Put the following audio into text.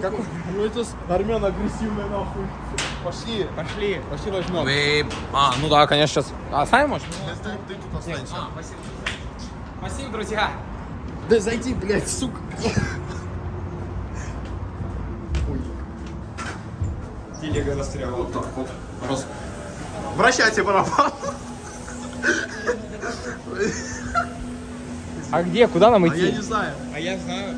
Как... Ну это армян агрессивная нахуй. Пошли. Пошли. Пошли возьмем. Вы... А, ну да, конечно, сейчас. А, сами можешь? Ты, ты тут останешься. А, спасибо. Спасибо, друзья. Да зайди, блядь, сука. Телега застряла. Вот так вот. Раз. Вращайте барабан. А где? Куда нам А идти? я не знаю. А я знаю.